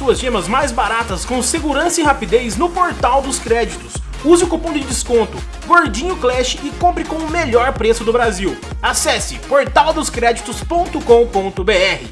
suas gemas mais baratas com segurança e rapidez no portal dos créditos. Use o cupom de desconto Gordinho Clash e compre com o melhor preço do Brasil. Acesse portaldoscreditos.com.br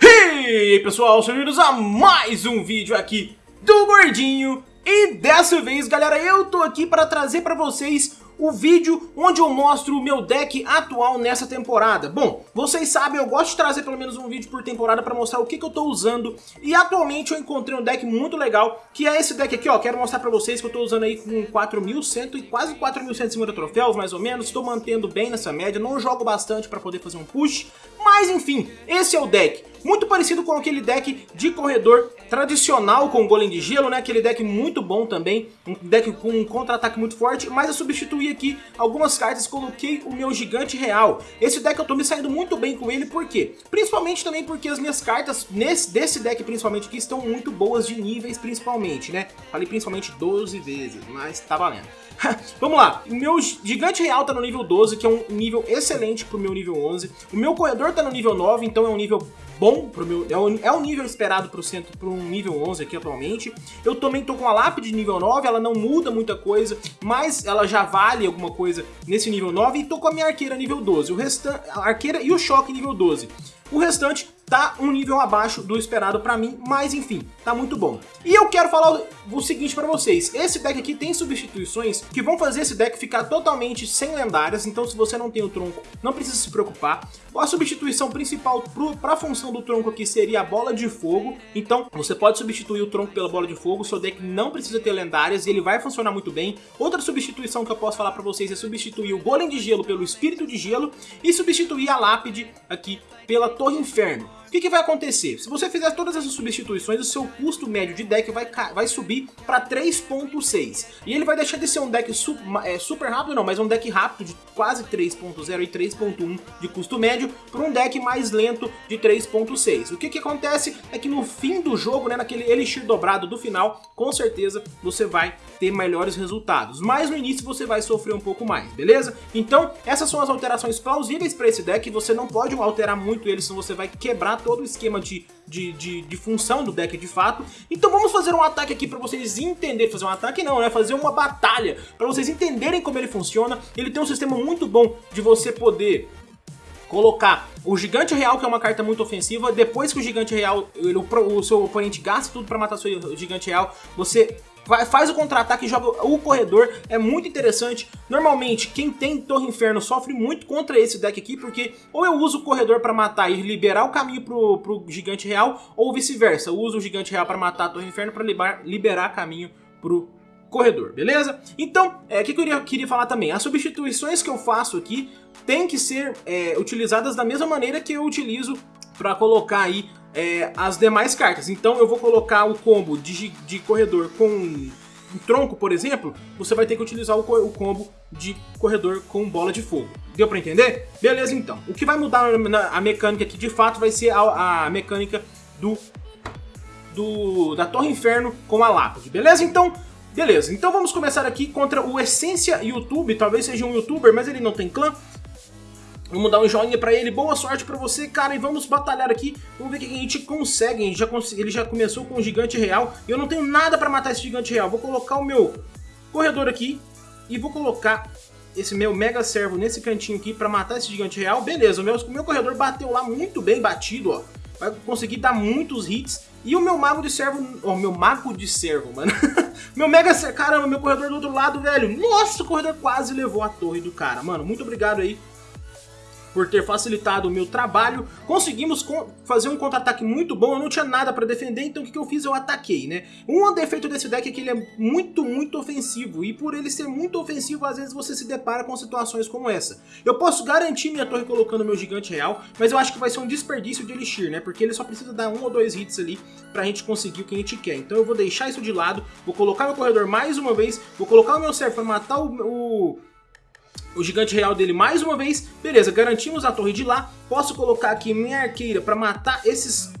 E aí pessoal, bem-vindos a mais um vídeo aqui do Gordinho e dessa vez, galera, eu tô aqui para trazer para vocês o vídeo onde eu mostro o meu deck atual nessa temporada. Bom, vocês sabem, eu gosto de trazer pelo menos um vídeo por temporada para mostrar o que, que eu tô usando. E atualmente eu encontrei um deck muito legal, que é esse deck aqui, ó. Quero mostrar para vocês que eu tô usando aí com 4.100 e quase 4.150 troféus, mais ou menos. Estou mantendo bem nessa média, não jogo bastante para poder fazer um push. Mas enfim, esse é o deck. Muito parecido com aquele deck de corredor tradicional com golem de gelo, né? Aquele deck muito bom também, um deck com um contra-ataque muito forte, mas eu substituí aqui algumas cartas, coloquei o meu gigante real. Esse deck eu tô me saindo muito bem com ele, por quê? Principalmente também porque as minhas cartas nesse, desse deck principalmente aqui estão muito boas de níveis principalmente, né? Falei principalmente 12 vezes, mas tá valendo. Vamos lá, o meu gigante real tá no nível 12, que é um nível excelente pro meu nível 11. O meu corredor tá no nível 9, então é um nível bom pro meu. É o, é o nível esperado pro centro pro um nível 11 aqui atualmente. Eu também tô com a lápide de nível 9, ela não muda muita coisa, mas ela já vale alguma coisa nesse nível 9. E tô com a minha arqueira nível 12. O restante. A arqueira e o choque nível 12. O restante tá um nível abaixo do esperado pra mim, mas enfim, tá muito bom. E eu quero falar o seguinte pra vocês, esse deck aqui tem substituições que vão fazer esse deck ficar totalmente sem lendárias, então se você não tem o tronco, não precisa se preocupar. A substituição principal pro, pra função do tronco aqui seria a bola de fogo, então você pode substituir o tronco pela bola de fogo, seu deck não precisa ter lendárias e ele vai funcionar muito bem. Outra substituição que eu posso falar pra vocês é substituir o golem de gelo pelo espírito de gelo e substituir a lápide aqui pela torre inferno que, que vai acontecer? Se você fizer todas essas substituições, o seu custo médio de deck vai, vai subir para 3.6. E ele vai deixar de ser um deck su é, super rápido, não, mas um deck rápido de quase 3.0 e 3.1 de custo médio para um deck mais lento de 3.6. O que, que acontece é que no fim do jogo, né, naquele Elixir dobrado do final, com certeza você vai ter melhores resultados. Mas no início você vai sofrer um pouco mais, beleza? Então, essas são as alterações plausíveis para esse deck. Você não pode alterar muito ele, senão você vai quebrar todo o esquema de, de, de, de, função do deck de fato. Então vamos fazer um ataque aqui para vocês entenderem, fazer um ataque não, né? Fazer uma batalha, para vocês entenderem como ele funciona. Ele tem um sistema muito bom de você poder colocar o Gigante Real, que é uma carta muito ofensiva, depois que o Gigante Real, ele, o, o, seu oponente gasta tudo para matar seu Gigante Real, você Vai, faz o contra-ataque e joga o corredor, é muito interessante. Normalmente, quem tem Torre Inferno sofre muito contra esse deck aqui, porque ou eu uso o corredor para matar e liberar o caminho pro, pro Gigante Real, ou vice-versa, eu uso o Gigante Real para matar a Torre Inferno para liberar, liberar caminho pro corredor, beleza? Então, é, o é, que, que eu queria, queria falar também? As substituições que eu faço aqui têm que ser é, utilizadas da mesma maneira que eu utilizo para colocar aí é, as demais cartas. Então eu vou colocar o combo de, de corredor com um tronco, por exemplo, você vai ter que utilizar o, o combo de corredor com bola de fogo. Deu pra entender? Beleza, então. O que vai mudar na, a mecânica aqui, de fato, vai ser a, a mecânica do, do da Torre Inferno com a Lápide. Beleza? Então, beleza. Então vamos começar aqui contra o Essência YouTube. Talvez seja um youtuber, mas ele não tem clã. Vamos dar um joinha pra ele, boa sorte pra você, cara, e vamos batalhar aqui. Vamos ver o que a gente consegue, gente já ele já começou com o gigante real, e eu não tenho nada pra matar esse gigante real. Vou colocar o meu corredor aqui, e vou colocar esse meu mega servo nesse cantinho aqui pra matar esse gigante real. Beleza, o meu, meu corredor bateu lá muito bem batido, ó. Vai conseguir dar muitos hits. E o meu mago de servo, ó, meu mago de servo, mano. meu mega servo, caramba, meu corredor do outro lado, velho. Nossa, o corredor quase levou a torre do cara, mano. Muito obrigado aí por ter facilitado o meu trabalho, conseguimos fazer um contra-ataque muito bom, eu não tinha nada para defender, então o que, que eu fiz? Eu ataquei, né? Um defeito desse deck é que ele é muito, muito ofensivo, e por ele ser muito ofensivo, às vezes você se depara com situações como essa. Eu posso garantir minha torre colocando meu gigante real, mas eu acho que vai ser um desperdício de Elixir, né? Porque ele só precisa dar um ou dois hits ali pra gente conseguir o que a gente quer. Então eu vou deixar isso de lado, vou colocar meu corredor mais uma vez, vou colocar o meu pra matar o, o o gigante real dele mais uma vez. Beleza, garantimos a torre de lá. Posso colocar aqui minha arqueira para matar esses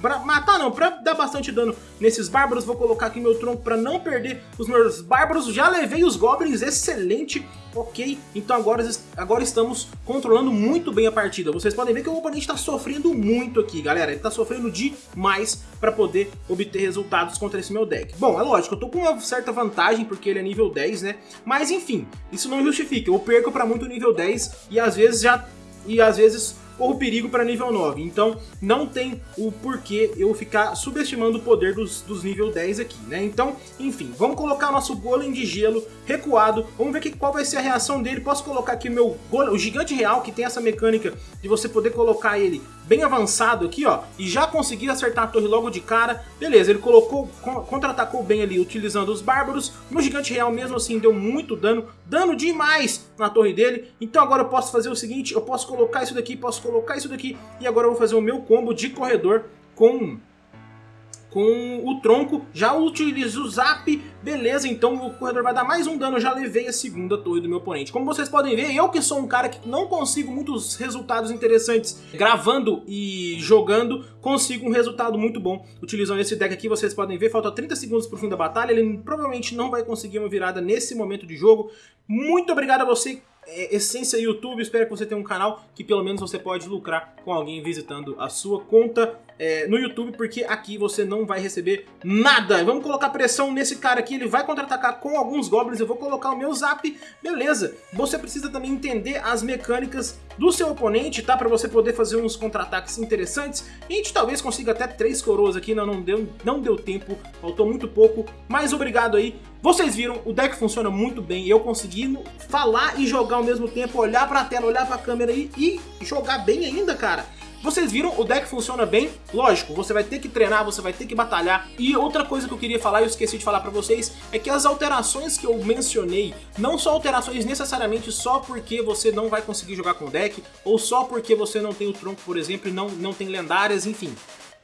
pra matar não, pra dar bastante dano nesses bárbaros, vou colocar aqui meu tronco pra não perder os meus bárbaros, já levei os goblins, excelente, ok, então agora, agora estamos controlando muito bem a partida, vocês podem ver que o oponente tá sofrendo muito aqui, galera, ele tá sofrendo demais pra poder obter resultados contra esse meu deck. Bom, é lógico, eu tô com uma certa vantagem porque ele é nível 10, né, mas enfim, isso não justifica, eu perco pra muito nível 10 e às vezes já, e às vezes corro perigo para nível 9. Então não tem o porquê eu ficar subestimando o poder dos, dos nível 10 aqui, né? Então, enfim, vamos colocar nosso golem de gelo recuado. Vamos ver que, qual vai ser a reação dele. Posso colocar aqui meu golem, o gigante real, que tem essa mecânica de você poder colocar ele bem avançado aqui, ó, e já conseguir acertar a torre logo de cara. Beleza, ele colocou, contra-atacou bem ali utilizando os bárbaros. Meu gigante real mesmo assim deu muito dano, dano demais na torre dele. Então agora eu posso fazer o seguinte, eu posso colocar isso daqui, posso colocar isso daqui, e agora eu vou fazer o meu combo de corredor com com o tronco, já utilizo o zap, beleza, então o corredor vai dar mais um dano, já levei a segunda torre do meu oponente. Como vocês podem ver, eu que sou um cara que não consigo muitos resultados interessantes gravando e jogando, consigo um resultado muito bom utilizando esse deck aqui, vocês podem ver, falta 30 segundos pro fim da batalha, ele provavelmente não vai conseguir uma virada nesse momento de jogo. Muito obrigado a você é, essência YouTube, espero que você tenha um canal que pelo menos você pode lucrar com alguém visitando a sua conta é, no YouTube, porque aqui você não vai receber nada. Vamos colocar pressão nesse cara aqui, ele vai contra-atacar com alguns goblins, eu vou colocar o meu zap, beleza. Você precisa também entender as mecânicas do seu oponente, tá? Pra você poder fazer uns contra-ataques interessantes. a gente talvez consiga até três coroas aqui, não, não, deu, não deu tempo, faltou muito pouco, mas obrigado aí. Vocês viram, o deck funciona muito bem, eu consegui falar e jogar ao mesmo tempo, olhar pra tela, olhar pra câmera e, e jogar bem ainda, cara. Vocês viram, o deck funciona bem, lógico, você vai ter que treinar, você vai ter que batalhar. E outra coisa que eu queria falar, e eu esqueci de falar pra vocês, é que as alterações que eu mencionei, não são alterações necessariamente só porque você não vai conseguir jogar com o deck, ou só porque você não tem o tronco, por exemplo, e não, não tem lendárias, enfim.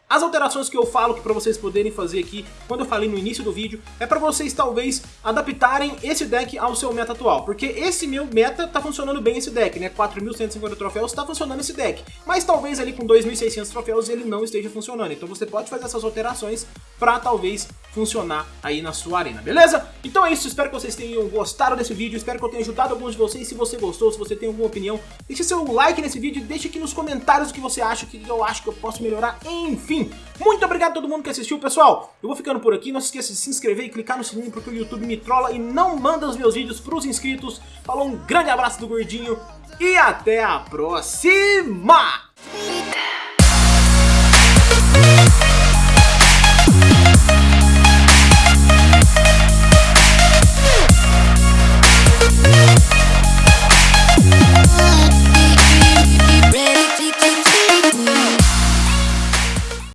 As alterações que eu falo que para vocês poderem fazer aqui, quando eu falei no início do vídeo, é para vocês talvez adaptarem esse deck ao seu meta atual, porque esse meu meta tá funcionando bem esse deck, né? 4.150 troféus tá funcionando esse deck, mas talvez ali com 2.600 troféus ele não esteja funcionando, então você pode fazer essas alterações para talvez funcionar aí na sua arena, beleza? Então é isso, espero que vocês tenham gostado desse vídeo, espero que eu tenha ajudado alguns de vocês, se você gostou, se você tem alguma opinião, deixe seu like nesse vídeo, deixe aqui nos comentários o que você acha, o que eu acho que eu posso melhorar. Enfim, muito obrigado a todo mundo que assistiu, pessoal. Eu vou ficando por aqui. Não se esqueça de se inscrever e clicar no sininho porque o YouTube me trola e não manda os meus vídeos para os inscritos. Falou, um grande abraço do Gordinho e até a próxima!